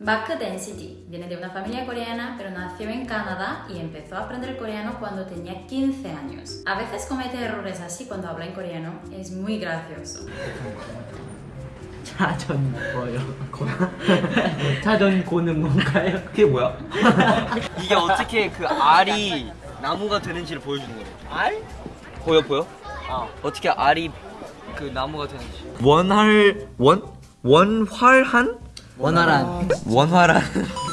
Mark Density viene de una familia coreana, pero nació en Canadá y empezó a aprender coreano cuando tenía 15 años. A veces comete errores así cuando habla en coreano, es muy gracioso. 자전 뭐요? 자전 고는 뭔가요? 그게 뭐야? 이게 어떻게 그 알이 나무가 되는지를 보여주는 거래. 알? 보여 보여? 어. 어떻게 알이 그 나무가 되는지. 원활 원 원활한 원활한. 원활한